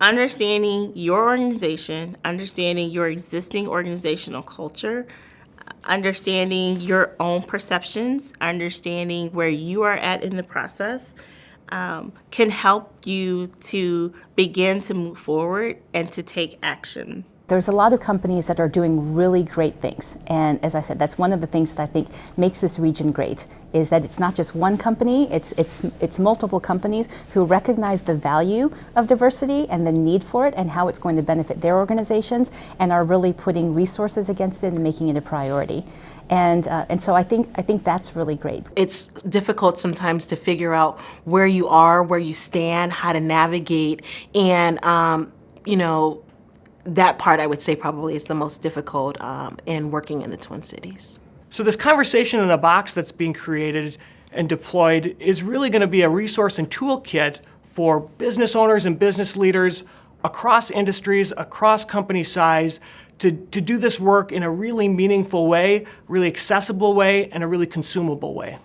understanding your organization, understanding your existing organizational culture, understanding your own perceptions, understanding where you are at in the process, um, can help you to begin to move forward and to take action. There's a lot of companies that are doing really great things. And as I said, that's one of the things that I think makes this region great, is that it's not just one company, it's, it's, it's multiple companies who recognize the value of diversity and the need for it and how it's going to benefit their organizations and are really putting resources against it and making it a priority. And, uh, and so I think, I think that's really great. It's difficult sometimes to figure out where you are, where you stand, how to navigate, and, um, you know, that part I would say probably is the most difficult um, in working in the Twin Cities. So this conversation in a box that's being created and deployed is really going to be a resource and toolkit for business owners and business leaders across industries, across company size, to, to do this work in a really meaningful way, really accessible way, and a really consumable way.